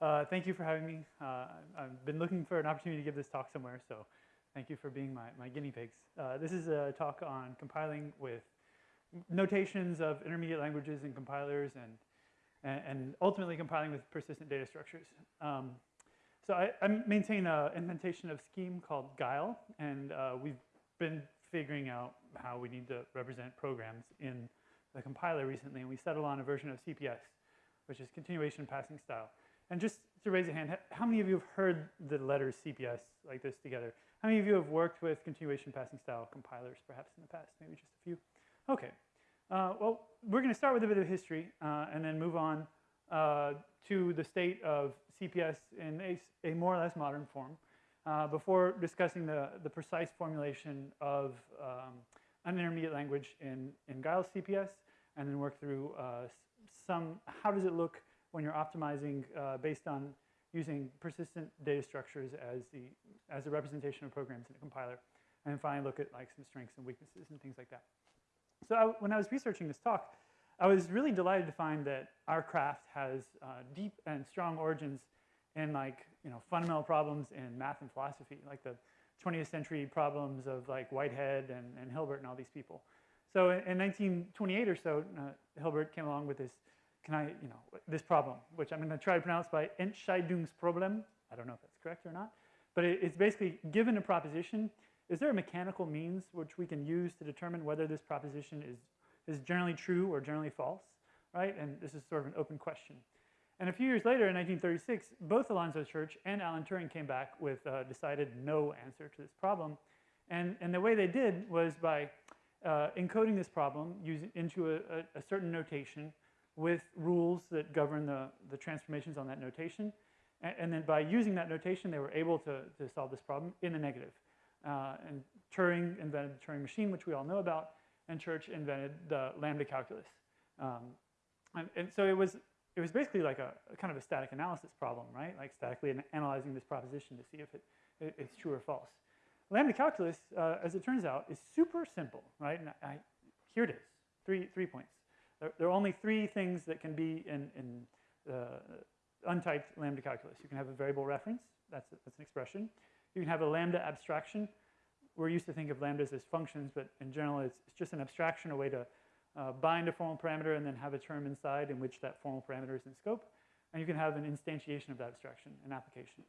Uh, thank you for having me. Uh, I've been looking for an opportunity to give this talk somewhere, so thank you for being my, my guinea pigs. Uh, this is a talk on compiling with notations of intermediate languages and compilers and, and, and ultimately compiling with persistent data structures. Um, so I, I, maintain an implementation of Scheme called Guile, and uh, we've been figuring out how we need to represent programs in the compiler recently, and we settled on a version of CPS, which is continuation passing style. And just to raise a hand, how many of you have heard the letters CPS like this together? How many of you have worked with continuation passing style compilers perhaps in the past? Maybe just a few? Okay. Uh, well, we're going to start with a bit of history uh, and then move on uh, to the state of CPS in a, a more or less modern form uh, before discussing the, the precise formulation of um, an intermediate language in, in Guile's CPS and then work through uh, some, how does it look when you're optimizing uh, based on using persistent data structures as the, as a representation of programs in a compiler. And finally look at like some strengths and weaknesses and things like that. So I, when I was researching this talk, I was really delighted to find that our craft has uh, deep and strong origins in like, you know, fundamental problems in math and philosophy, like the 20th century problems of like Whitehead and, and Hilbert and all these people. So in, in 1928 or so, uh, Hilbert came along with this can I, you know, this problem, which I'm going to try to pronounce by Entscheidungsproblem. I don't know if that's correct or not. But it, it's basically given a proposition, is there a mechanical means which we can use to determine whether this proposition is, is generally true or generally false, right? And this is sort of an open question. And a few years later, in 1936, both Alonzo Church and Alan Turing came back with a decided no answer to this problem. And, and the way they did was by uh, encoding this problem using, into a, a, a certain notation with rules that govern the, the transformations on that notation. And, and, then by using that notation, they were able to, to solve this problem in the negative. Uh, and Turing invented the Turing machine, which we all know about, and Church invented the lambda calculus. Um, and, and, so it was, it was basically like a, a, kind of a static analysis problem, right? Like statically analyzing this proposition to see if it, it it's true or false. Lambda calculus, uh, as it turns out, is super simple, right? And I, here it is, three, three points. There, there, are only three things that can be in, in uh, untyped lambda calculus. You can have a variable reference, that's, a, that's an expression. You can have a lambda abstraction. We're used to think of lambdas as functions, but in general it's, it's just an abstraction, a way to uh, bind a formal parameter and then have a term inside in which that formal parameter is in scope. And you can have an instantiation of that abstraction, an application.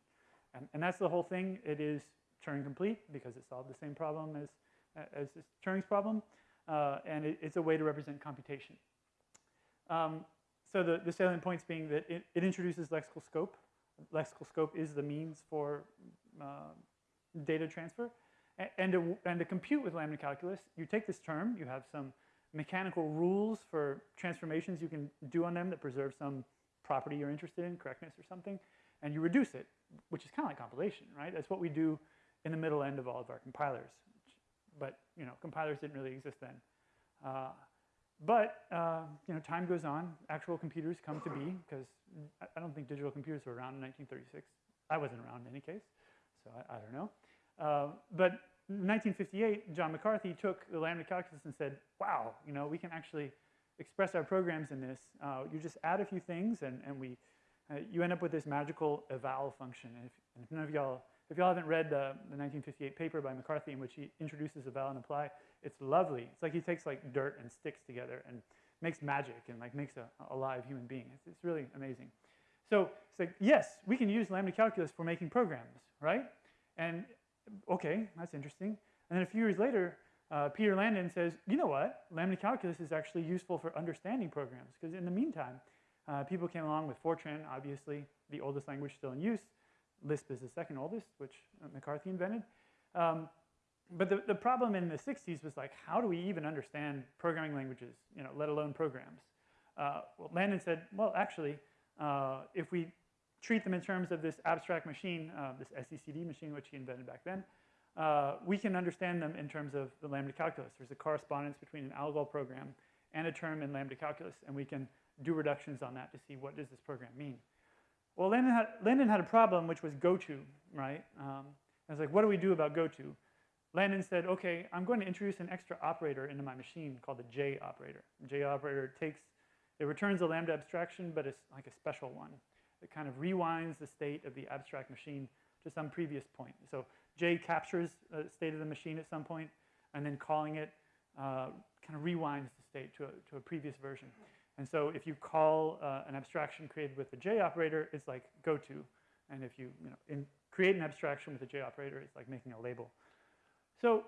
And, and that's the whole thing. It is Turing complete because it solved the same problem as, as Turing's problem. Uh, and it, it's a way to represent computation. Um, so the, the salient points being that it, it, introduces lexical scope. Lexical scope is the means for uh, data transfer. And, and, to, and to compute with lambda calculus, you take this term, you have some mechanical rules for transformations you can do on them that preserve some property you're interested in, correctness or something, and you reduce it, which is kind of like compilation, right? That's what we do in the middle end of all of our compilers. But, you know, compilers didn't really exist then. Uh, but uh, you know, time goes on. Actual computers come to be because I don't think digital computers were around in 1936. I wasn't around in any case, so I, I don't know. Uh, but in 1958, John McCarthy took the lambda calculus and said, wow, you know, we can actually express our programs in this. Uh, you just add a few things and, and we, uh, you end up with this magical eval function. And if, and if none of y'all if y'all haven't read the, the 1958 paper by McCarthy in which he introduces eval and apply, it's lovely. It's like he takes like dirt and sticks together and makes magic and like makes a, a live human being. It's, it's really amazing. So it's like, yes, we can use lambda calculus for making programs, right? And okay, that's interesting. And then a few years later, uh, Peter Landin says, you know what? Lambda calculus is actually useful for understanding programs because in the meantime, uh, people came along with Fortran, obviously the oldest language still in use, Lisp is the second oldest, which McCarthy invented. Um, but the, the problem in the 60s was like, how do we even understand programming languages, you know, let alone programs? Uh, well, Landin said, well, actually, uh, if we treat them in terms of this abstract machine, uh, this SECD machine, which he invented back then, uh, we can understand them in terms of the lambda calculus. There's a correspondence between an ALGOL program and a term in lambda calculus, and we can do reductions on that to see what does this program mean. Well, Landin had, Landin had a problem, which was goto, right? Um, I was like, what do we do about goto? Landin said, okay, I'm going to introduce an extra operator into my machine called the J operator. The J operator takes, it returns a lambda abstraction, but it's like a special one. It kind of rewinds the state of the abstract machine to some previous point. So J captures the state of the machine at some point, and then calling it uh, kind of rewinds the state to a, to a previous version. And so if you call uh, an abstraction created with the J operator, it's like go to. And if you, you know, in, create an abstraction with the J operator, it's like making a label. So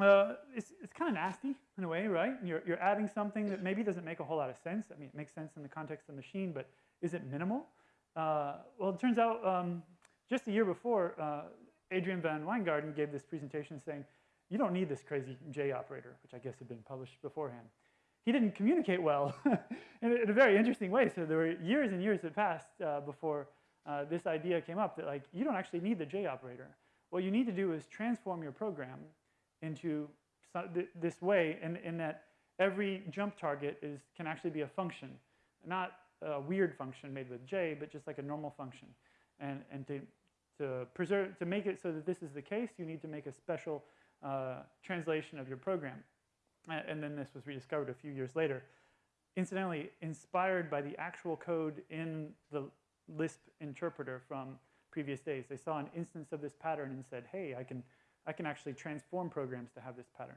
uh, it's, it's kind of nasty in a way, right? You're, you're adding something that maybe doesn't make a whole lot of sense. I mean, it makes sense in the context of the machine, but is it minimal? Uh, well, it turns out um, just a year before, uh, Adriaan van Wijngaarden gave this presentation saying, you don't need this crazy J operator, which I guess had been published beforehand. He didn't communicate well in, a, in, a, very interesting way. So there were years and years that passed uh, before uh, this idea came up that like, you don't actually need the J operator. What you need to do is transform your program into this way in, in that every jump target is, can actually be a function, not a weird function made with J, but just like a normal function. And, and to, to, preserve, to make it so that this is the case, you need to make a special uh, translation of your program. And then this was rediscovered a few years later. Incidentally, inspired by the actual code in the Lisp interpreter from previous days. They saw an instance of this pattern and said, hey, I can I can actually transform programs to have this pattern.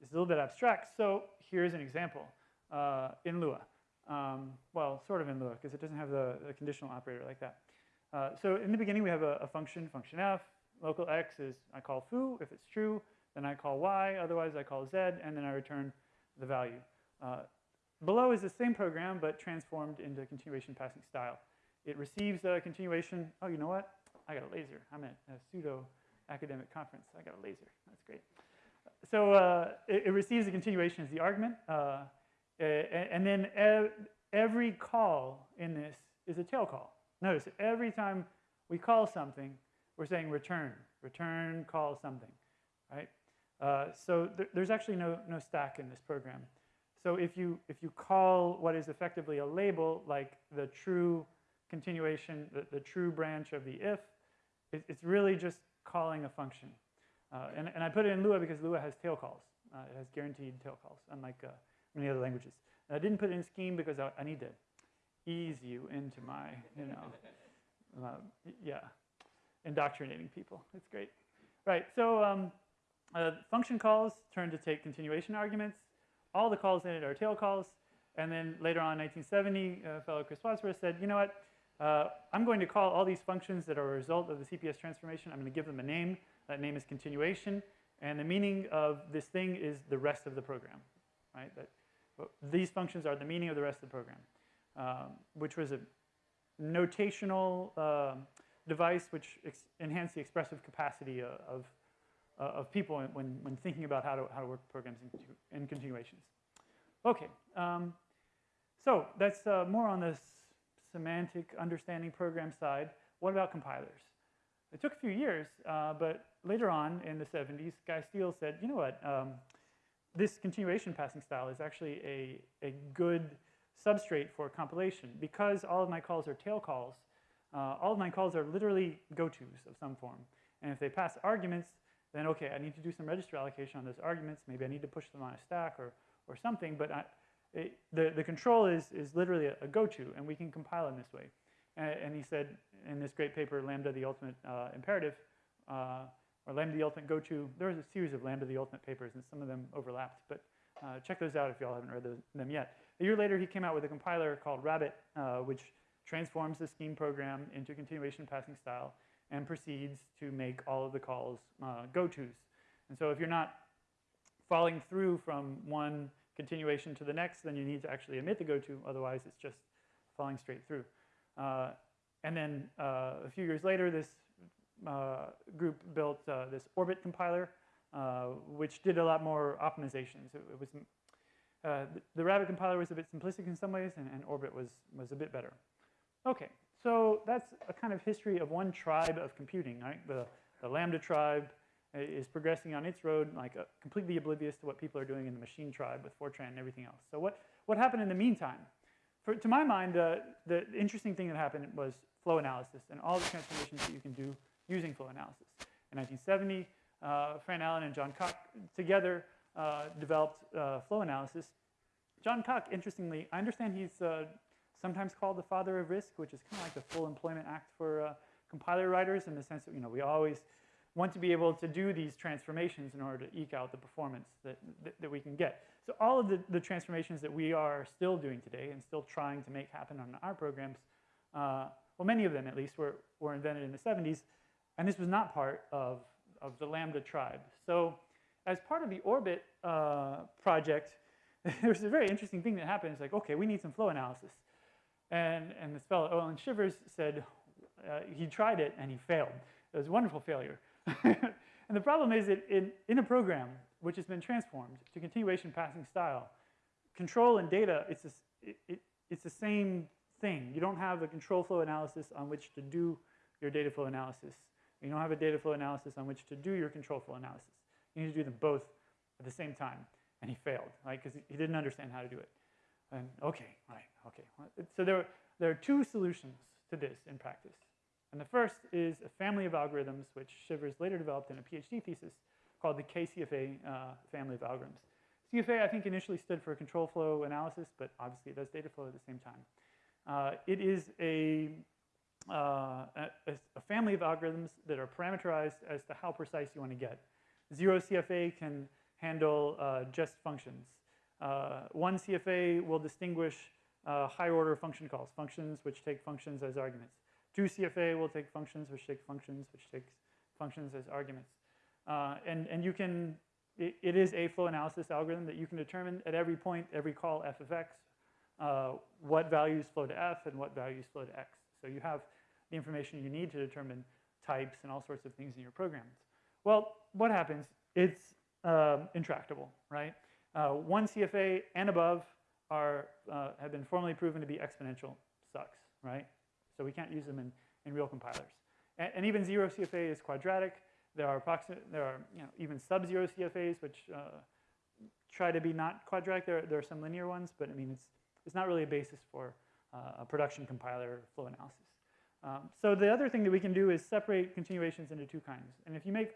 It's a little bit abstract, so here's an example uh, in Lua. Um, well, sort of in Lua, because it doesn't have the, the, conditional operator like that. Uh, so in the beginning, we have a, a, function, function f. Local x is, I call foo if it's true. Then I call y, otherwise I call z, and then I return the value. Uh, below is the same program, but transformed into continuation passing style. It receives a continuation. Oh, you know what? I got a laser. I'm at a pseudo academic conference. I got a laser. That's great. So uh, it, it, receives a continuation as the argument. Uh, and then ev every call in this is a tail call. Notice every time we call something, we're saying return, return, call something, right? Uh, so th there's actually no, no stack in this program. So if you, if you call what is effectively a label, like the true continuation, the, the true branch of the if, it, it's really just calling a function. Uh, and, and I put it in Lua because Lua has tail calls. Uh, it has guaranteed tail calls, unlike uh, many other languages. And I didn't put it in Scheme because I, I, need to ease you into my, you know, uh, yeah, indoctrinating people. It's great. Right, so um, uh, function calls turn to take continuation arguments. All the calls in it are tail calls. And then later on, 1970, uh, fellow Chris Wadsworth said, you know what, uh, I'm going to call all these functions that are a result of the CPS transformation, I'm going to give them a name. That name is continuation. And the meaning of this thing is the rest of the program, right? That, these functions are the meaning of the rest of the program, um, which was a notational uh, device which enhanced the expressive capacity uh, of, uh, of people when, when thinking about how to, how to work programs in, in continuations. Okay, um, so that's uh, more on this semantic understanding program side. What about compilers? It took a few years, uh, but later on in the 70s, Guy Steele said, you know what, um, this continuation passing style is actually a, a good substrate for compilation. Because all of my calls are tail calls, uh, all of my calls are literally go-tos of some form. And if they pass arguments, then okay, I need to do some register allocation on those arguments. Maybe I need to push them on a stack or, or something, but I, it, the, the control is, is literally a, a go-to, and we can compile in this way. And, and, he said in this great paper, Lambda the Ultimate uh, Imperative, uh, or Lambda the Ultimate Go-To, there was a series of Lambda the Ultimate papers, and some of them overlapped, but uh, check those out if y'all haven't read those, them yet. A year later, he came out with a compiler called Rabbit, uh, which transforms the scheme program into continuation passing style and proceeds to make all of the calls uh, go-tos. And so if you're not falling through from one continuation to the next, then you need to actually emit the go-to, otherwise it's just falling straight through. Uh, and then uh, a few years later, this uh, group built uh, this Orbit compiler, uh, which did a lot more optimizations. It, it was, uh, the Rabbit compiler was a bit simplistic in some ways, and, and Orbit was, was a bit better. Okay, so that's a kind of history of one tribe of computing, right? The, the Lambda tribe, is progressing on its road, like uh, completely oblivious to what people are doing in the machine tribe with Fortran and everything else. So what, what happened in the meantime? For, to my mind, uh, the interesting thing that happened was flow analysis and all the transformations that you can do using flow analysis. In 1970, uh, Fran Allen and John Cocke together uh, developed uh, flow analysis. John Cocke, interestingly, I understand he's uh, sometimes called the father of RISC, which is kind of like the Full Employment Act for uh, compiler writers in the sense that you know we always want to be able to do these transformations in order to eke out the performance that, that, that, we can get. So all of the, the transformations that we are still doing today and still trying to make happen on our programs, uh, well, many of them at least were, were invented in the 70s, and this was not part of, of the Lambda tribe. So as part of the Orbit uh, project, there's a very interesting thing that happened. It's like, okay, we need some flow analysis. And, and this fellow, Olin Shivers, said uh, he tried it and he failed. It was a wonderful failure. and the problem is that in, in a program which has been transformed to continuation passing style, control and data, it's, a, it, it, it's the same thing. You don't have a control flow analysis on which to do your data flow analysis. You don't have a data flow analysis on which to do your control flow analysis. You need to do them both at the same time. And he failed, right? Because he didn't understand how to do it. And okay, right, okay. So there, there are two solutions to this in practice. And the first is a family of algorithms which Shivers later developed in a PhD thesis called the KCFA uh, family of algorithms. CFA, I think, initially stood for control flow analysis, but obviously it does data flow at the same time. Uh, it is a, uh, a, a, family of algorithms that are parameterized as to how precise you want to get. Zero CFA can handle uh, just functions. Uh, one CFA will distinguish uh, higher order function calls, functions which take functions as arguments. 2CFA will take functions which take functions which takes functions as arguments. Uh, and, and you can, it, it is a flow analysis algorithm that you can determine at every point, every call f of x, uh, what values flow to f and what values flow to x. So you have the information you need to determine types and all sorts of things in your programs. Well, what happens? It's um, intractable, right? Uh, one CFA and above are, uh, have been formally proven to be exponential sucks, right? So we can't use them in, in real compilers. And, and even zero CFA is quadratic. There are approximate, there are you know, even sub-zero CFAs which uh, try to be not quadratic. There, there are some linear ones, but I mean, it's, it's not really a basis for uh, a production compiler flow analysis. Um, so the other thing that we can do is separate continuations into two kinds. And if you make,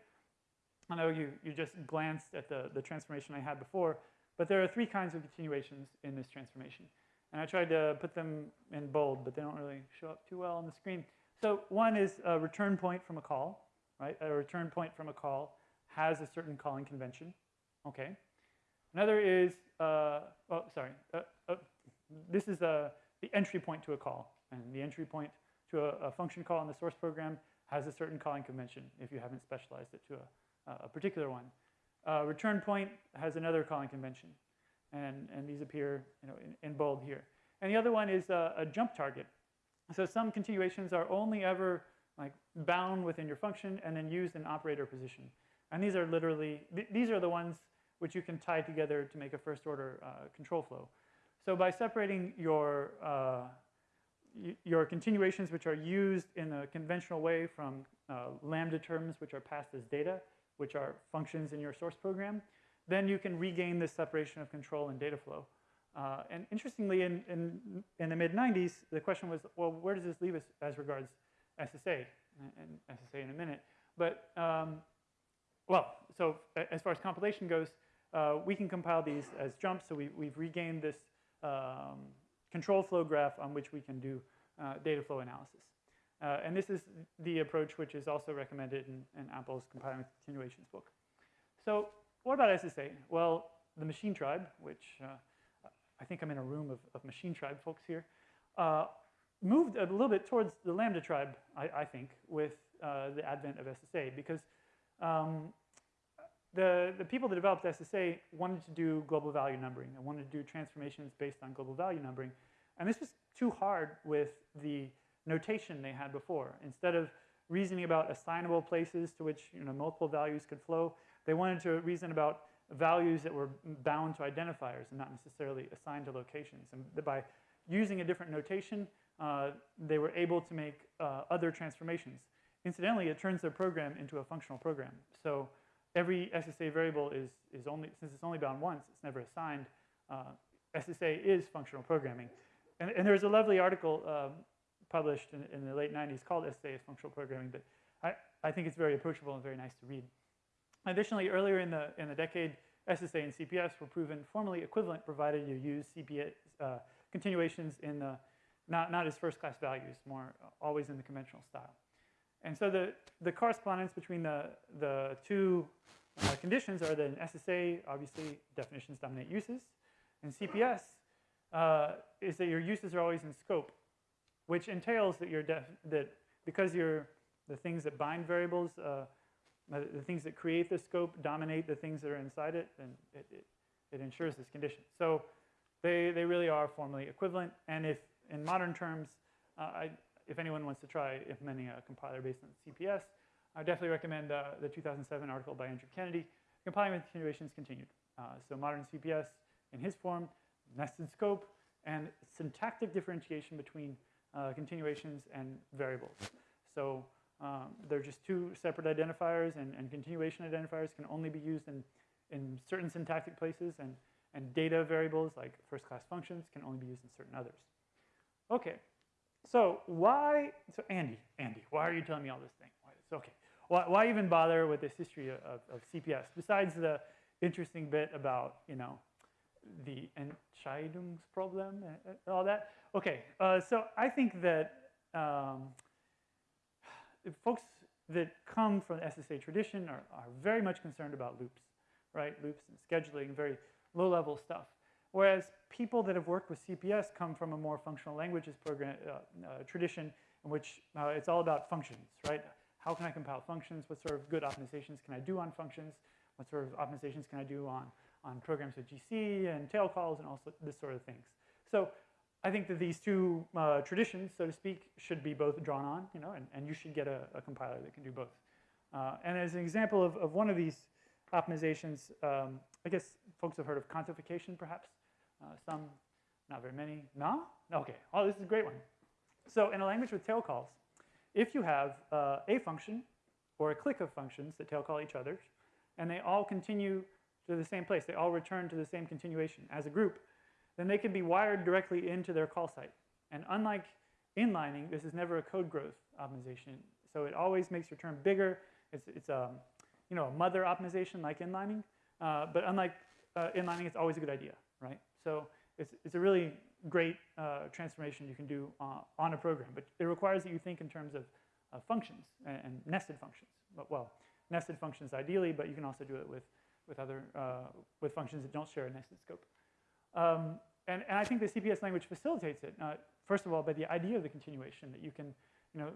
I know you, you just glanced at the, the transformation I had before, but there are three kinds of continuations in this transformation. And I tried to put them in bold, but they don't really show up too well on the screen. So one is a return point from a call, right? A return point from a call has a certain calling convention, okay? Another is, uh, oh, sorry, uh, uh, this is uh, the entry point to a call. And the entry point to a, a, function call in the source program has a certain calling convention if you haven't specialized it to a, a particular one. Uh, return point has another calling convention and, and these appear you know, in, in bold here. And the other one is a, a, jump target. So some continuations are only ever like bound within your function and then used in operator position. And these are literally, th these are the ones which you can tie together to make a first order uh, control flow. So by separating your, uh, your continuations which are used in a conventional way from uh, lambda terms which are passed as data, which are functions in your source program, then you can regain this separation of control and data flow. Uh, and interestingly, in, in, in the mid-90s, the question was, well, where does this leave us as regards SSA? And SSA in a minute. But, um, well, so as far as compilation goes, uh, we can compile these as jumps. So we, we've regained this um, control flow graph on which we can do uh, data flow analysis. Uh, and this is the approach which is also recommended in, in Appel's compiling continuations book. So what about SSA? Well, the machine tribe, which uh, I think I'm in a room of, of machine tribe folks here, uh, moved a little bit towards the Lambda tribe, I, I think, with uh, the advent of SSA because um, the, the people that developed SSA wanted to do global value numbering and wanted to do transformations based on global value numbering. And this was too hard with the notation they had before. Instead of reasoning about assignable places to which you know, multiple values could flow, they wanted to reason about values that were bound to identifiers and not necessarily assigned to locations. And by using a different notation, uh, they were able to make uh, other transformations. Incidentally, it turns their program into a functional program. So every SSA variable is, is only, since it's only bound once, it's never assigned, uh, SSA is functional programming. And, and there's a lovely article um, published in, in, the late 90s called SSA is functional programming, but I, I think it's very approachable and very nice to read. Additionally, earlier in the, in the decade, SSA and CPS were proven formally equivalent provided you use CPS uh, continuations in the, not, not as first-class values, more always in the conventional style. And so the, the correspondence between the, the two uh, conditions are that in SSA, obviously, definitions dominate uses. In CPS, uh, is that your uses are always in scope, which entails that you're that because you're the things that bind variables, uh, the things that create the scope dominate the things that are inside it, then it, it, it ensures this condition. So they, they really are formally equivalent. And if in modern terms, uh, I, if anyone wants to try implementing a compiler based on CPS, I definitely recommend uh, the 2007 article by Andrew Kennedy, Compiling with Continuations Continued. Uh, so modern CPS in his form, nested scope, and syntactic differentiation between uh, continuations and variables. So um, they're just two separate identifiers, and, and, continuation identifiers can only be used in, in certain syntactic places, and, and data variables like first-class functions can only be used in certain others. Okay, so why, so Andy, Andy, why are you telling me all this thing? Why, okay, why, why even bother with this history of, of CPS, besides the interesting bit about, you know, the Entscheidungsproblem and all that? Okay, uh, so I think that um, folks that come from the SSA tradition are, are very much concerned about loops, right? Loops and scheduling, very low-level stuff. Whereas people that have worked with CPS come from a more functional languages program uh, uh, tradition in which uh, it's all about functions, right? How can I compile functions? What sort of good optimizations can I do on functions? What sort of optimizations can I do on, on programs with GC and tail calls and all this sort of things? So I think that these two uh, traditions, so to speak, should be both drawn on, you know, and, and you should get a, a compiler that can do both. Uh, and as an example of, of one of these optimizations, um, I guess folks have heard of contification, perhaps. Uh, some, not very many. No? Okay. Oh, this is a great one. So in a language with tail calls, if you have uh, a function or a clique of functions that tail call each other, and they all continue to the same place, they all return to the same continuation as a group, then they can be wired directly into their call site. And unlike inlining, this is never a code growth optimization. So it always makes your term bigger. It's, it's a, um, you know, a mother optimization like inlining. Uh, but unlike uh, inlining, it's always a good idea, right? So it's, it's a really great uh, transformation you can do uh, on a program. But it requires that you think in terms of functions and, and, nested functions. But, well, nested functions ideally, but you can also do it with, with other, uh, with functions that don't share a nested scope. Um, and, and I think the CPS language facilitates it. Uh, first of all, by the idea of the continuation, that you can you know,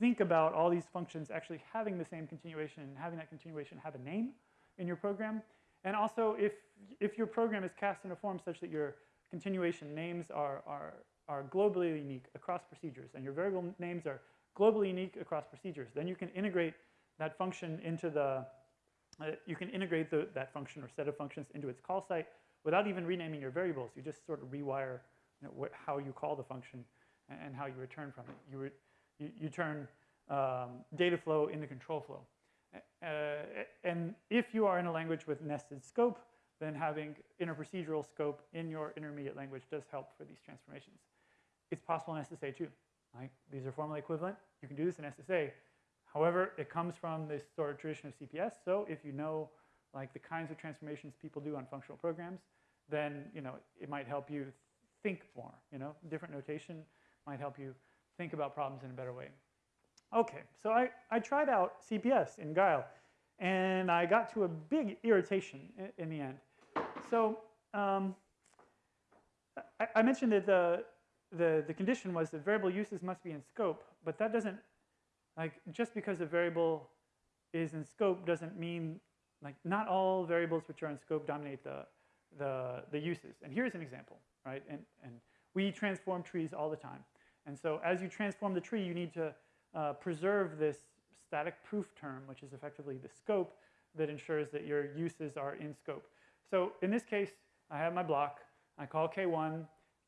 think about all these functions actually having the same continuation and having that continuation have a name in your program. And also, if, if your program is cast in a form such that your continuation names are, are, are globally unique across procedures, and your variable names are globally unique across procedures, then you can integrate that function into the, uh, you can integrate the, that function or set of functions into its call site without even renaming your variables. You just sort of rewire you know, how you call the function and, and, how you return from it. You, re you, you, turn um, data flow into control flow. Uh, and if you are in a language with nested scope, then having interprocedural scope in your intermediate language does help for these transformations. It's possible in SSA too. Right? These are formally equivalent. You can do this in SSA. However, it comes from this sort of tradition of CPS. So if you know like the kinds of transformations people do on functional programs, then you know it might help you think more. You know, different notation might help you think about problems in a better way. Okay, so I, I tried out CPS in Guile, and I got to a big irritation in, in the end. So um, I, I, mentioned that the, the, the condition was that variable uses must be in scope, but that doesn't, like, just because a variable is in scope doesn't mean like not all variables which are in scope dominate the, the, the uses. And here's an example, right? And, and we transform trees all the time. And so as you transform the tree, you need to uh, preserve this static proof term, which is effectively the scope that ensures that your uses are in scope. So in this case, I have my block. I call K1.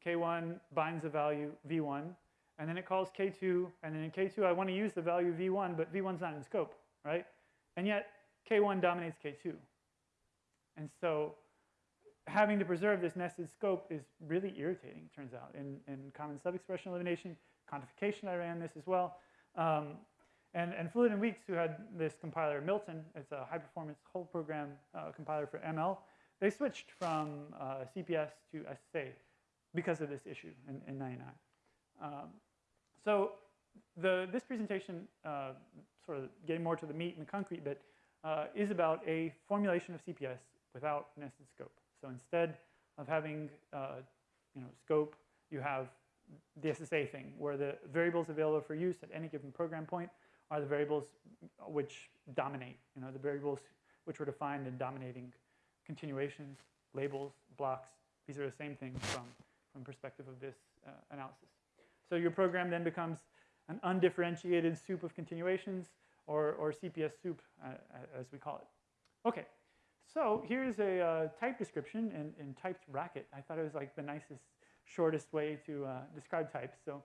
K1 binds a value V1. And then it calls K2. And then in K2, I want to use the value V1, but V1's not in scope, right? And yet, K1 dominates K2. And so having to preserve this nested scope is really irritating, turns out. In, in common subexpression elimination, contification, I ran this as well. Um, and, and Fluet and Weeks, who had this compiler, MLton, it's a high-performance whole program uh, compiler for ML, they switched from uh, CPS to SSA because of this issue in, in 99. Um, so the, this presentation, uh, sort of getting more to the meat and the concrete bit, uh, is about a formulation of CPS without nested scope. So instead of having uh, you know, scope, you have the SSA thing, where the variables available for use at any given program point are the variables which dominate, you know, the variables which were defined in dominating continuations, labels, blocks. These are the same things from, from perspective of this uh, analysis. So your program then becomes an undifferentiated soup of continuations, or, or CPS soup, uh, as we call it. Okay, so here's a uh, type description in, in typed racket. I thought it was like the nicest, shortest way to uh, describe types. So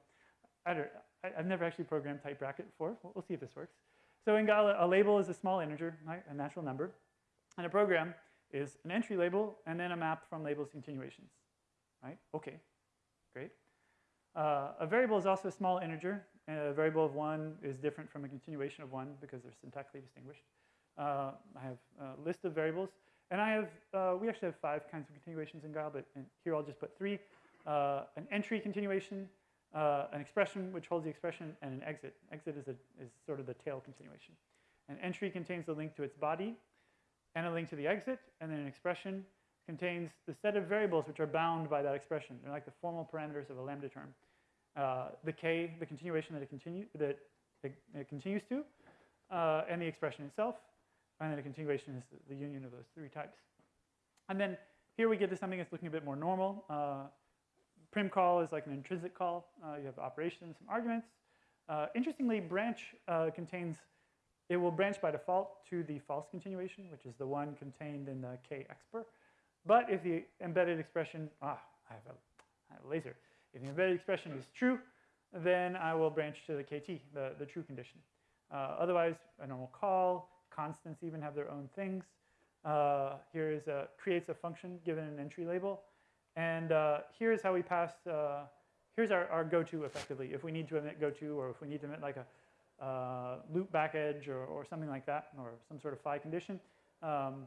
I don't, I, have never actually programmed type racket before. We'll, we'll, see if this works. So in Guile, a label is a small integer, a natural number. And a program is an entry label and then a map from labels continuations, right? Okay, great. Uh, a variable is also a small integer. a variable of one is different from a continuation of one because they're syntactically distinguished. Uh, I have a list of variables. And I have, uh, we actually have five kinds of continuations in Guile, but here I'll just put three. Uh, an entry continuation, uh, an expression which holds the expression, and an exit. Exit is, a, is sort of the tail continuation. An entry contains a link to its body and a link to the exit, and then an expression contains the set of variables which are bound by that expression. They're like the formal parameters of a lambda term. Uh, the k, the continuation that it, continue, that it, it continues to, uh, and the expression itself, and then a continuation is the, the, union of those three types. And then here we get to something that's looking a bit more normal. Uh, prim call is like an intrinsic call. Uh, you have operations, some arguments. Uh, interestingly, branch uh, contains, it will branch by default to the false continuation, which is the one contained in the k-expr. But if the embedded expression, ah, I have, a, I have a laser. If the embedded expression is true, then I will branch to the kt, the, the true condition. Uh, otherwise, a normal call, constants even have their own things. Uh, here is a, creates a function given an entry label. And uh, here's how we pass, uh, here's our, our go-to effectively. If we need to emit go-to or if we need to emit like a uh, loop back edge or, or something like that or some sort of phi condition, um,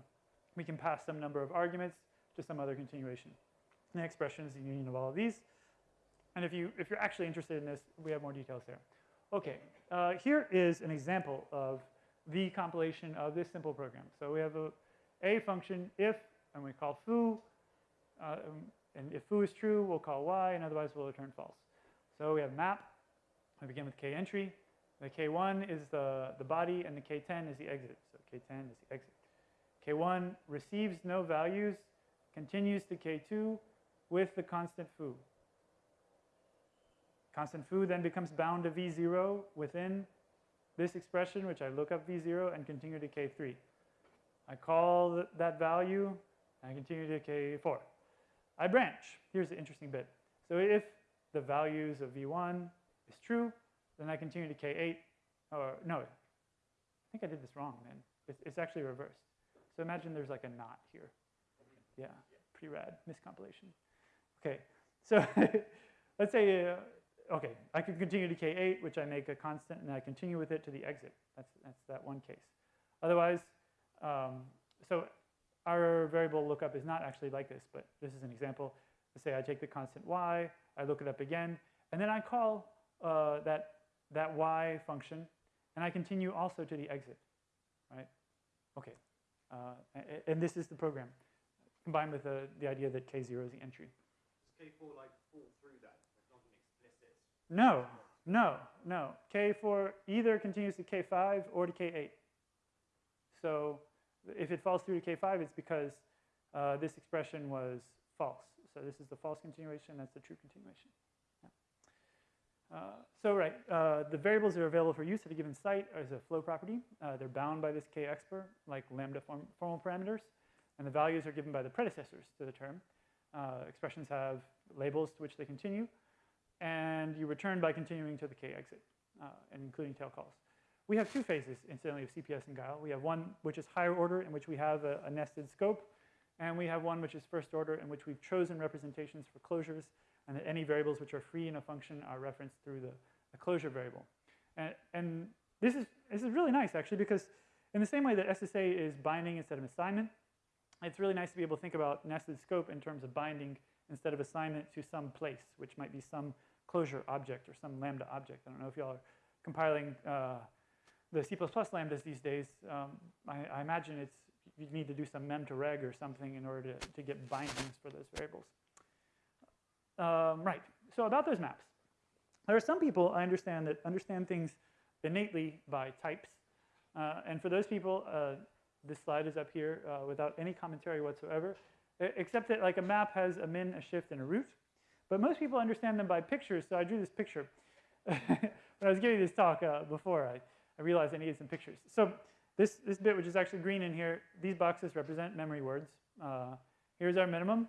we can pass some number of arguments to some other continuation. the expression is the union of all of these. And if, you, if you're actually interested in this, we have more details there. Okay, uh, here is an example of the compilation of this simple program. So we have a, a function if, and we call foo, uh, and if foo is true, we'll call y, and otherwise we'll return false. So we have map. We begin with k entry. The k1 is the, the body, and the k10 is the exit. So k10 is the exit. K1 receives no values, continues to k2 with the constant foo. Constant foo then becomes bound to v0 within this expression, which I look up v0 and continue to k3. I call th that value, and I continue to k4. I branch. Here's the interesting bit. So if the values of v1 is true, then I continue to k8. Or no, I think I did this wrong, man. It's, it's actually reversed. So imagine there's like a knot here. Yeah, pretty rad, miscompilation. Okay, so let's say uh, okay, I could continue to K8, which I make a constant, and I continue with it to the exit. That's, that's that one case. Otherwise, um, so our variable lookup is not actually like this, but this is an example. Let's say I take the constant y, I look it up again, and then I call uh, that, that y function, and I continue also to the exit, right? Okay, uh, and this is the program, combined with the, the idea that k0 is the entry. Does K4 like fall through that? No, no, no. K4 either continues to K5 or to K8. So if it falls through to K5, it's because uh, this expression was false. So this is the false continuation, that's the true continuation. Uh, so right, uh, the variables that are available for use at a given site is a flow property. Uh, they're bound by this k-expr, like lambda form formal parameters, and the values are given by the predecessors to the term. Uh, expressions have labels to which they continue, and you return by continuing to the k exit, uh, and including tail calls. We have two phases, incidentally, of CPS and Guile. We have one which is higher order, in which we have a, a nested scope, and we have one which is first order, in which we've chosen representations for closures, and that any variables which are free in a function are referenced through the, the closure variable. And, and this, is, this is really nice, actually, because in the same way that SSA is binding instead of assignment, it's really nice to be able to think about nested scope in terms of binding instead of assignment to some place, which might be some closure object or some lambda object. I don't know if y'all are compiling uh, the C++ lambdas these days. Um, I, I imagine it's you need to do some mem to reg or something in order to, to get bindings for those variables. Um, right, so about those maps. There are some people I understand that understand things innately by types. Uh, and for those people, uh, this slide is up here uh, without any commentary whatsoever, except that like a map has a min, a shift, and a root. But most people understand them by pictures, so I drew this picture. when I was giving this talk uh, before, I, I realized I needed some pictures. So this, this bit, which is actually green in here, these boxes represent memory words. Uh, here's our minimum,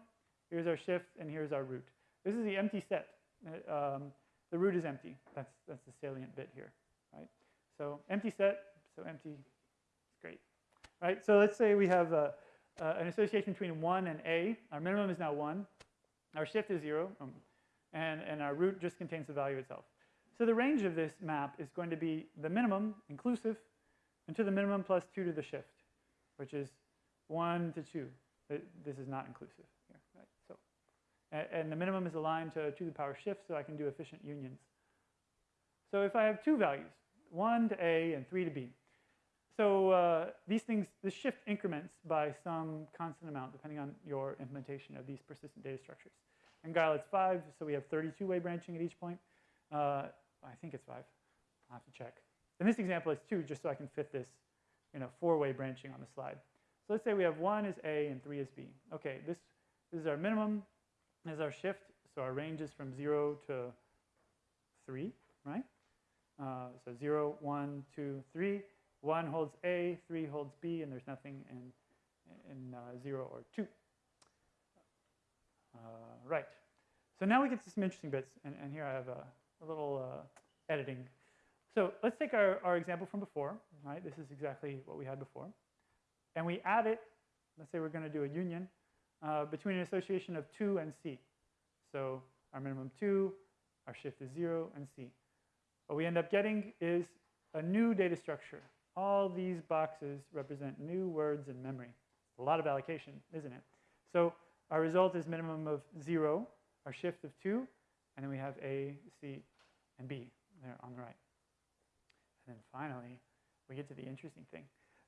here's our shift, and here's our root. This is the empty set. Uh, um, the root is empty. That's, that's the salient bit here, right? So empty set, so empty, it's great, right? So let's say we have uh, an association between 1 and a. Our minimum is now 1. Our shift is 0, um, and, and our root just contains the value itself. So the range of this map is going to be the minimum inclusive and to the minimum plus 2 to the shift, which is 1 to 2. This is not inclusive and, and the minimum is aligned to 2 to the power shift, so I can do efficient unions. So if I have two values, 1 to A and 3 to B, so uh, these things, the shift increments by some constant amount depending on your implementation of these persistent data structures. In Guile, it's 5, so we have 32-way branching at each point. Uh, I think it's 5. I'll have to check. In this example, it's 2, just so I can fit this you know, four-way branching on the slide. So let's say we have 1 is A and 3 is B. Okay, this, this is our minimum, is our shift, so our range is from 0 to 3, right? Uh, so 0, 1, 2, 3. 1 holds A, 3 holds B, and there's nothing in, in uh, 0 or 2. Uh, right. So now we get to some interesting bits, and, and here I have a, a little uh, editing. So let's take our, our example from before, right? This is exactly what we had before. And we add it, let's say we're going to do a union, uh, between an association of 2 and C. So our minimum 2, our shift is 0, and C. What we end up getting is a new data structure. All these boxes represent new words in memory. A lot of allocation, isn't it? So our result is minimum of 0, our shift of 2, and then we have A, C, and B there on the right. And then finally, we get to the interesting thing.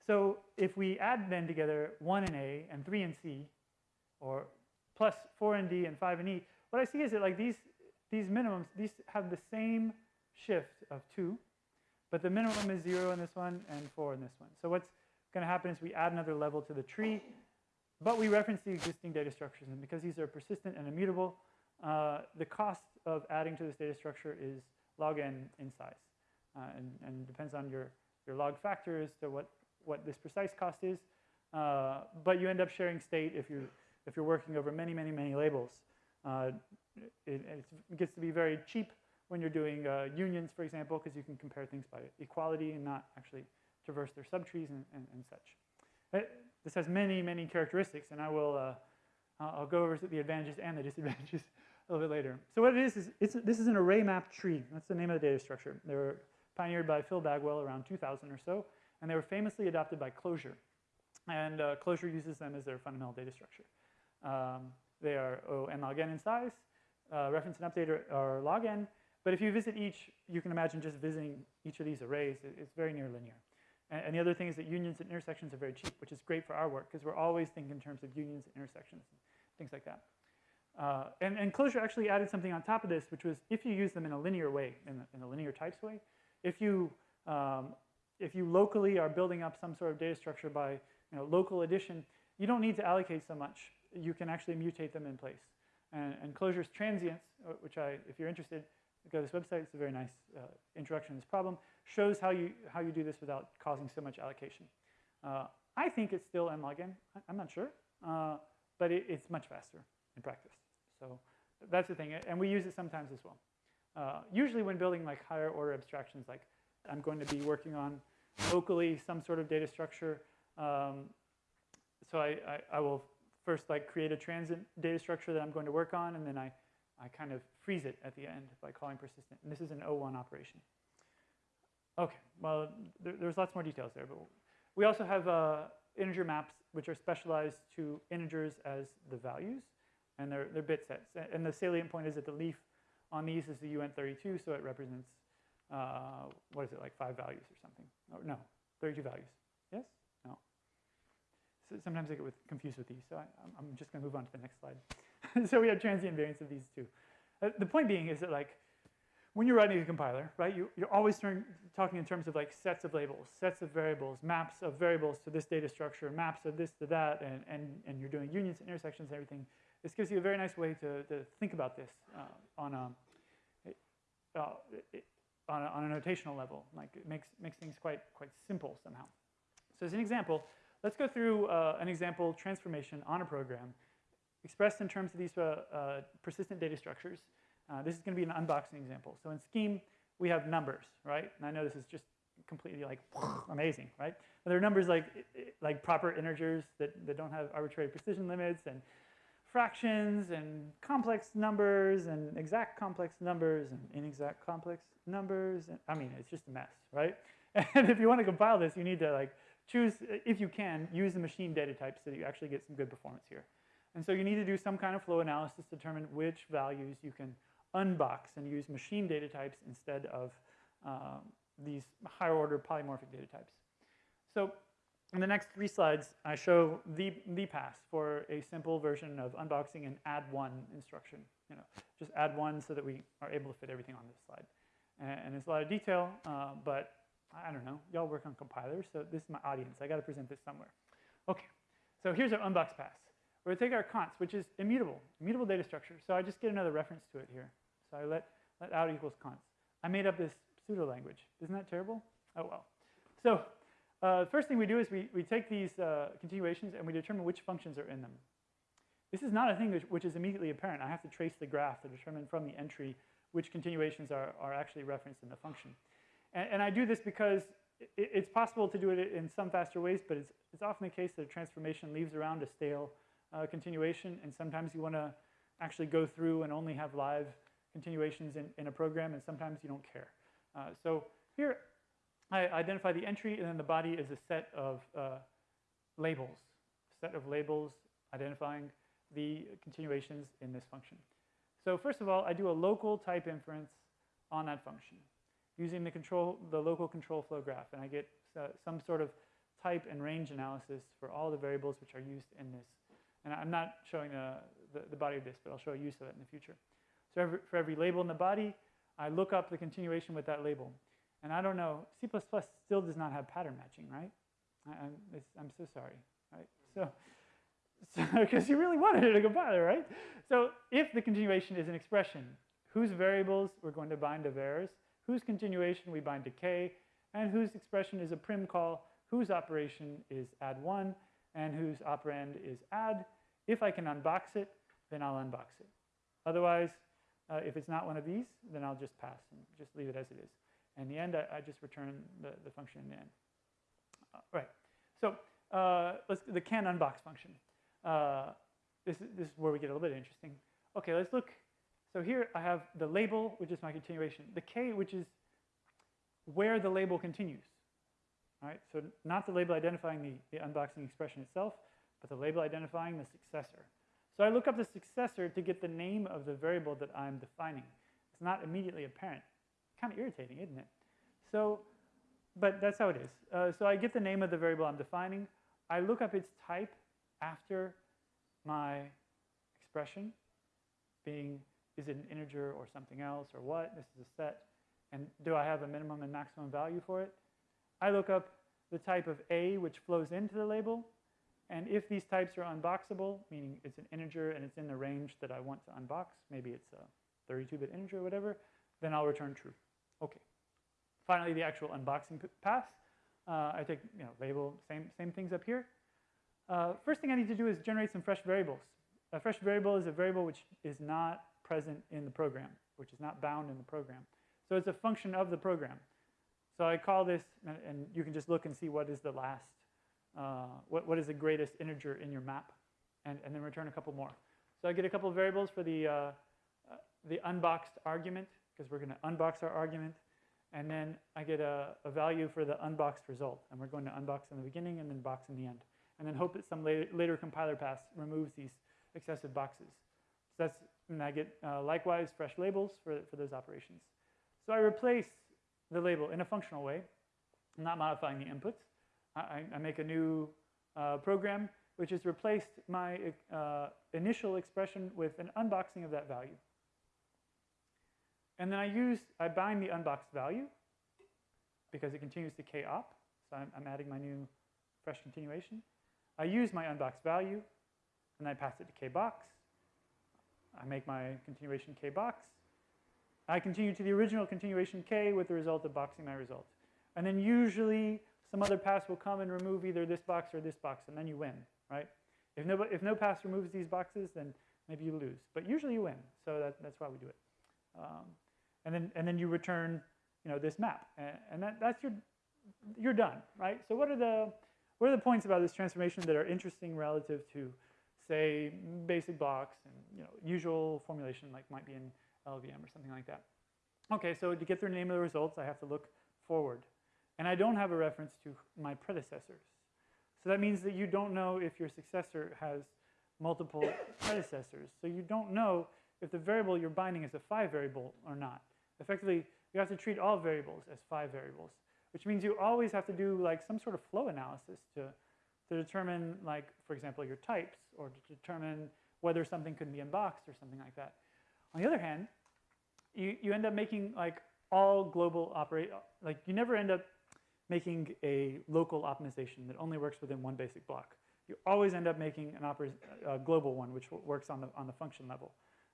So if we add then together 1 and A and 3 and C, or plus 4 in D and 5 in E, what I see is that like these, these minimums, these have the same shift of 2, but the minimum is 0 in this one and 4 in this one. So what's going to happen is we add another level to the tree, but we reference the existing data structures. And because these are persistent and immutable, uh, the cost of adding to this data structure is log n in size. Uh, and, and depends on your, your log factor as to what, what this precise cost is. Uh, but you end up sharing state if you're, if you're working over many, many, many labels. Uh, it, it, gets to be very cheap when you're doing uh, unions, for example, because you can compare things by equality and not actually traverse their subtrees and, and, and such. Uh, this has many, many characteristics, and I will uh, I'll go over the advantages and the disadvantages a little bit later. So what it is, is it's, this is an array map tree. That's the name of the data structure. They were pioneered by Phil Bagwell around 2000 or so, and they were famously adopted by Clojure. And uh, Clojure uses them as their fundamental data structure. Um, they are O n log n in size. Uh, reference and update are, are log n. But if you visit each, you can imagine just visiting each of these arrays. It's very near linear. And, and the other thing is that unions and intersections are very cheap, which is great for our work because we're always thinking in terms of unions and intersections and things like that. Uh, and, and Clojure actually added something on top of this, which was if you use them in a linear way, in, in a linear types way, if you, um, if you locally are building up some sort of data structure by you know, local addition, you don't need to allocate so much. You can actually mutate them in place. And, and Clojure's transients, uh, which I, if you're interested, go to this website. It's a very nice uh, introduction to this problem. Shows how you, how you do this without causing so much allocation. Uh, I think it's still n log n. I'm not sure. Uh, but it, it's much faster in practice. So that's the thing. And we use it sometimes as well. Uh, usually when building like higher order abstractions, like I'm going to be working on locally some sort of data structure. Um, so I, I, I, will first like create a transient data structure that I'm going to work on, and then I, I kind of freeze it at the end by calling persistent. And this is an O1 operation. Okay, well, there, there's lots more details there, but we also have uh, integer maps which are specialized to integers as the values, and they're, they're bit sets. And the salient point is that the leaf on these is the UN32, so it represents, uh, what is it, like five values or something? Oh, no, 32 values. Yes? So sometimes I get with, confused with these, so I, I'm, I'm just going to move on to the next slide. so we have transient variance of these two. Uh, the point being is that like when you're writing a compiler, right, you, you're always talking in terms of like sets of labels, sets of variables, maps of variables to this data structure, maps of this to that, and, and, and you're doing unions intersections and everything. This gives you a very nice way to, to think about this uh, on, a, uh, on, a, on a notational level. Like it makes, makes things quite, quite simple somehow. So as an example, let's go through uh, an example transformation on a program expressed in terms of these uh, uh, persistent data structures. Uh, this is going to be an unboxing example. So in Scheme, we have numbers, right? And I know this is just completely like amazing, right? But there are numbers like, like proper integers that, that don't have arbitrary precision limits and fractions and complex numbers and exact complex numbers and inexact complex numbers. And, I mean, it's just a mess, right? And if you want to compile this, you need to like choose, if you can, use the machine data type so that you actually get some good performance here. And so you need to do some kind of flow analysis to determine which values you can unbox and use machine data types instead of um, these higher order polymorphic data types. So in the next three slides, I show the, the pass for a simple version of unboxing an add one instruction. You know, just add one so that we are able to fit everything on this slide. And, and it's a lot of detail, uh, but I don't know, y'all work on compilers, so this is my audience. I got to present this somewhere. Okay, so here's our unbox pass. We're to take our const, which is immutable, immutable data structure. So I just get another reference to it here. So I let, let out equals const. I made up this pseudo language. Isn't that terrible? Oh well. So uh, first thing we do is we, we take these uh, continuations and we determine which functions are in them. This is not a thing which, which, is immediately apparent. I have to trace the graph to determine from the entry which continuations are, are actually referenced in the function. And, and I do this because it, it's possible to do it in some faster ways, but it's, it's often the case that a transformation leaves around a stale uh, continuation, and sometimes you want to actually go through and only have live continuations in, in a program, and sometimes you don't care. Uh, so here, I identify the entry, and then the body is a set of uh, labels, set of labels identifying the continuations in this function. So first of all, I do a local type inference on that function using the control, the local control flow graph, and I get uh, some sort of type and range analysis for all the variables which are used in this. And I'm not showing the, the, the body of this, but I'll show a use of it in the future. So every, for every label in the body, I look up the continuation with that label. And I don't know, C++ still does not have pattern matching, right? I, am I'm so sorry, right? So, because so, you really wanted it a compiler, right? So if the continuation is an expression, whose variables we're going to bind to vars, whose continuation we bind to k, and whose expression is a prim call, whose operation is add one, and whose operand is add. If I can unbox it, then I'll unbox it. Otherwise, uh, if it's not one of these, then I'll just pass and just leave it as it is. In the end, I, I just return the, the function in the end. Uh, right. So uh, let's the can unbox function. Uh, this, this is where we get a little bit interesting. Okay, let's look. So here I have the label, which is my continuation. The k, which is where the label continues. All right, so not the label identifying the, the unboxing expression itself, but the label identifying the successor. So I look up the successor to get the name of the variable that I'm defining. It's not immediately apparent. Kind of irritating, isn't it? So, but that's how it is. Uh, so I get the name of the variable I'm defining. I look up its type after my expression, being is it an integer or something else or what? This is a set. And do I have a minimum and maximum value for it? I look up the type of A which flows into the label, and if these types are unboxable, meaning it's an integer and it's in the range that I want to unbox, maybe it's a 32-bit integer or whatever, then I'll return true. Okay. Finally, the actual unboxing path. Uh, I take, you know, label, same, same things up here. Uh, first thing I need to do is generate some fresh variables. A fresh variable is a variable which is not present in the program, which is not bound in the program. So it's a function of the program. So I call this, and you can just look and see what is the last uh, what, what is the greatest integer in your map, and, and then return a couple more. So I get a couple of variables for the, uh, uh, the unboxed argument, because we're going to unbox our argument, and then I get a, a, value for the unboxed result, and we're going to unbox in the beginning and then box in the end, and then hope that some later, later compiler pass removes these excessive boxes. So that's and I get uh, likewise fresh labels for, for those operations. So I replace the label in a functional way. I'm not modifying the inputs. I, I- make a new uh, program which has replaced my uh, initial expression with an unboxing of that value. And then I use, I bind the unboxed value because it continues to k-op. So I'm, I'm adding my new fresh continuation. I use my unboxed value and I pass it to kbox. I make my continuation k box. I continue to the original continuation k with the result of boxing my result. And then usually some other pass will come and remove either this box or this box, and then you win, right? If no, if no pass removes these boxes, then maybe you lose. But usually you win, so that, that's why we do it. Um, and then and then you return, you know, this map, and, and that, that's your you're done, right? So what are the what are the points about this transformation that are interesting relative to, say, basic blocks and you know usual formulation like might be in LLVM or something like that? Okay, so to get the name of the results, I have to look forward, and I don't have a reference to my predecessors. So that means that you don't know if your successor has multiple predecessors. So you don't know if the variable you're binding is a phi variable or not. Effectively, you have to treat all variables as phi variables, which means you always have to do like some sort of flow analysis to, to determine like, for example, your types or to determine whether something could be unboxed or something like that. On the other hand, you, you end up making like all global operate, like you never end up making a local optimization that only works within one basic block. You always end up making an a global one which works on the, on the function level,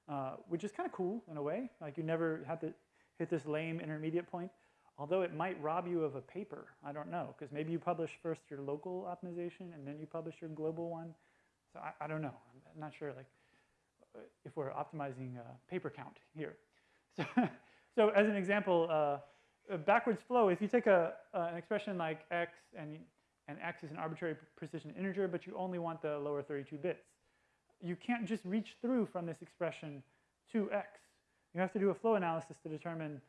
uh, which is kind of cool in a way. Like you never have to hit this lame intermediate point, although it might rob you of a paper. I don't know, because maybe you publish first your local optimization and then you publish your global one. So I, I don't know. I'm not sure like uh, if we're optimizing uh, paper count here. So, so as an example, uh, backwards flow, if you take a, uh, an expression like x and, and x is an arbitrary precision integer, but you only want the lower 32 bits, you can't just reach through from this expression to x. You have to do a flow analysis to determine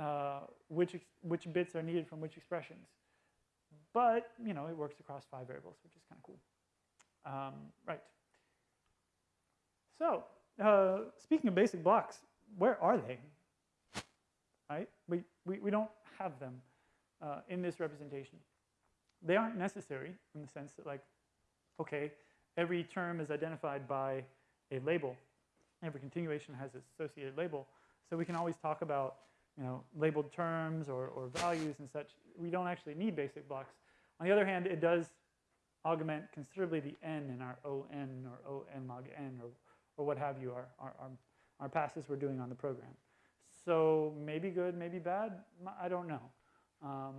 uh, which, which bits are needed from which expressions. But, you know, it works across phi variables, which is kind of cool. Um, right. So, uh, speaking of basic blocks, where are they? Right? We, we, we don't have them uh, in this representation. They aren't necessary in the sense that, like, okay, every term is identified by a label. Every continuation has its associated label. So we can always talk about, you know, labeled terms or, or values and such. We don't actually need basic blocks. On the other hand, it does augment considerably the n in our on or on log n or, or what have you, our, our, our, our passes we're doing on the program. So maybe good, maybe bad, I don't know. Um,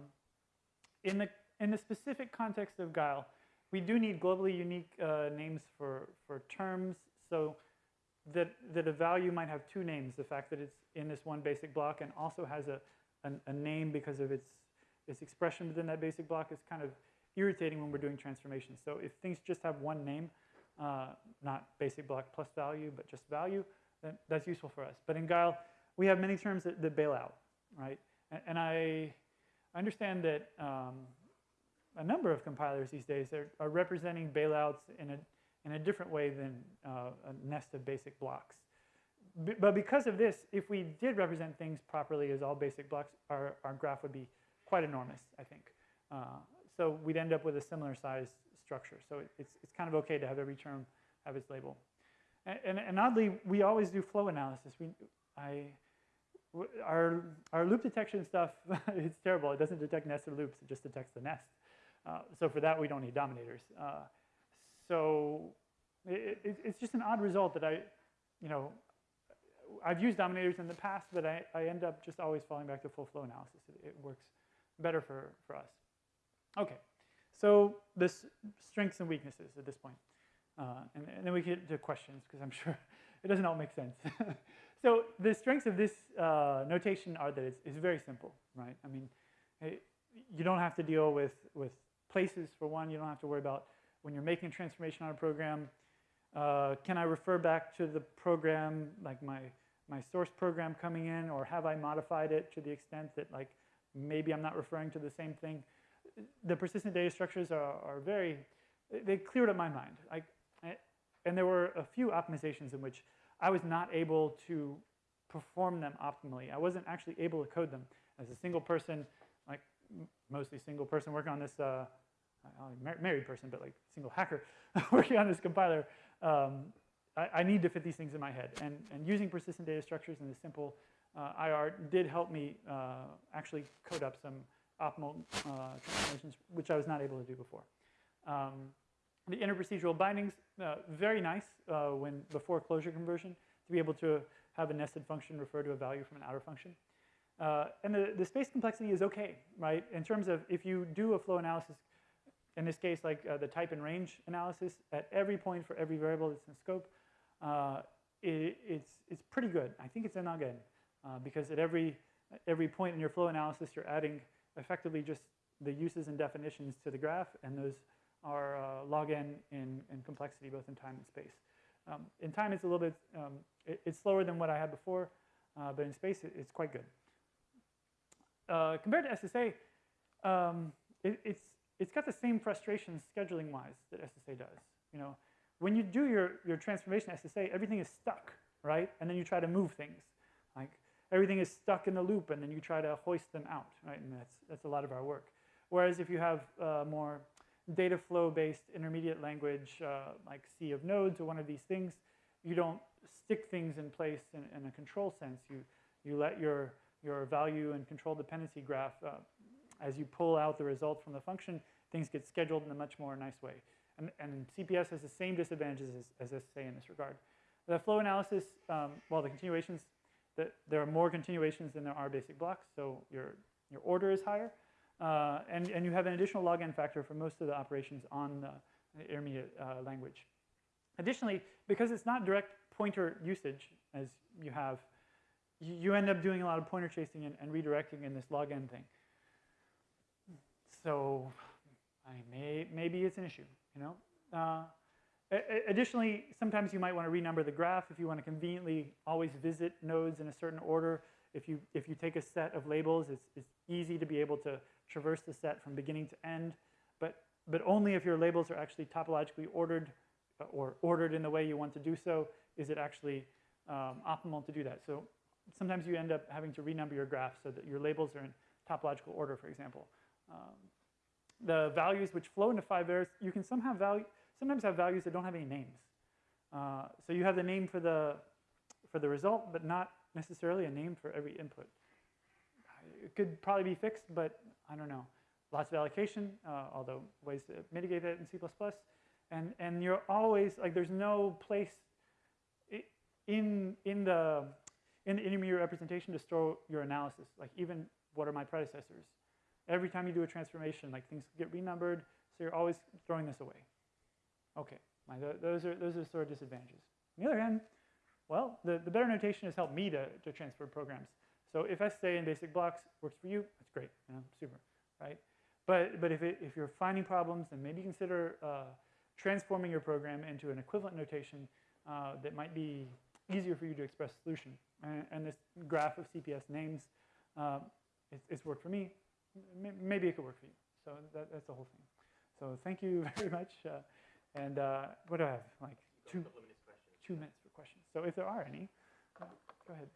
in, the, in the specific context of Guile, we do need globally unique uh, names for, for terms so that, that a value might have two names, the fact that it's in this one basic block and also has a, a, name because of its, its expression within that basic block is kind of irritating when we're doing transformations. So if things just have one name, uh, not basic block plus value, but just value, then that's useful for us. But in Guile, we have many terms that, that bail out, right? And, and I understand that um, a number of compilers these days are, are representing bailouts in a, in a different way than uh, a nest of basic blocks. But because of this, if we did represent things properly as all basic blocks, our, our graph would be quite enormous, I think. Uh, so we'd end up with a similar size structure. So it, it's, it's kind of okay to have every term have its label. And, and, and oddly, we always do flow analysis. We, I, our, our loop detection stuff, it's terrible. It doesn't detect nested loops, it just detects the nest. Uh, so for that, we don't need dominators. Uh, so it, it, it's just an odd result that I, you know, I've used dominators in the past, but I, I end up just always falling back to full flow analysis. It, it works better for, for us. Okay, so this strengths and weaknesses at this point. Uh, and, and, then we get to questions, because I'm sure it doesn't all make sense. so the strengths of this uh, notation are that it's, it's, very simple, right? I mean, it, you don't have to deal with, with places for one. You don't have to worry about when you're making a transformation on a program, uh, can I refer back to the program, like my, my source program coming in, or have I modified it to the extent that like maybe I'm not referring to the same thing? The persistent data structures are, are very, they cleared up my mind. I, I, and there were a few optimizations in which I was not able to perform them optimally. I wasn't actually able to code them as a single person, like mostly single person working on this, uh, married person, but like single hacker working on this compiler. Um, I, I need to fit these things in my head. And, and using persistent data structures in the simple uh, IR did help me uh, actually code up some optimal uh, transformations, which I was not able to do before. Um, the interprocedural bindings, uh, very nice uh, when before closure conversion to be able to have a nested function refer to a value from an outer function. Uh, and the, the space complexity is okay, right? In terms of if you do a flow analysis, in this case, like uh, the type and range analysis, at every point for every variable that's in scope, uh, it, it's, it's pretty good. I think it's a nugget uh, because at every, every point in your flow analysis, you're adding effectively just the uses and definitions to the graph, and those are uh, log n in, in complexity, both in time and space. Um, in time, it's a little bit, um, it, it's slower than what I had before, uh, but in space, it, it's quite good. Uh, compared to SSA, um, it, it's, it's got the same frustrations scheduling-wise that SSA does. You know, when you do your, your transformation SSA, everything is stuck, right? And then you try to move things. Like everything is stuck in the loop, and then you try to hoist them out, right? And that's, that's a lot of our work. Whereas if you have uh, more data flow-based intermediate language, uh, like sea of nodes or one of these things, you don't stick things in place in, in a control sense. You, you let your, your value and control dependency graph, uh, as you pull out the result from the function, things get scheduled in a much more nice way. And, and CPS has the same disadvantages as, as SSA in this regard. The flow analysis, um, well, the continuations, the, there are more continuations than there are basic blocks, so your, your order is higher. Uh, and, and you have an additional log n factor for most of the operations on the, the intermediate uh, language. Additionally, because it's not direct pointer usage as you have, you, you end up doing a lot of pointer chasing and, and redirecting in this log n thing. So I may, maybe it's an issue, you know? Uh, additionally, sometimes you might want to renumber the graph if you want to conveniently always visit nodes in a certain order. If you, if you take a set of labels, it's, it's easy to be able to traverse the set from beginning to end, but, but only if your labels are actually topologically ordered uh, or ordered in the way you want to do so, is it actually um, optimal to do that. So sometimes you end up having to renumber your graph so that your labels are in topological order, for example. Um, the values which flow into five errors, you can somehow value, sometimes have values that don't have any names. Uh, so you have the name for the, for the result, but not necessarily a name for every input. It could probably be fixed, but I don't know. Lots of allocation, uh, although ways to mitigate that in C++. And, and you're always, like there's no place in, in, the, in the intermediate representation to store your analysis. Like even what are my predecessors? Every time you do a transformation, like things get renumbered, so you're always throwing this away. Okay, those, are, those are sort of disadvantages. On the other hand, well, the, the better notation has helped me to, to transfer programs. So if SSA in basic blocks works for you, that's great, you know, super, right? But, but if, it, if you're finding problems, then maybe consider uh, transforming your program into an equivalent notation uh, that might be easier for you to express solution. And, and this graph of CPS names, uh, it's worked for me. Maybe it could work for you. So that, that's the whole thing. So thank you very much. Uh, and uh, what do I have? Like two, two minutes for questions. So if there are any, uh, go ahead.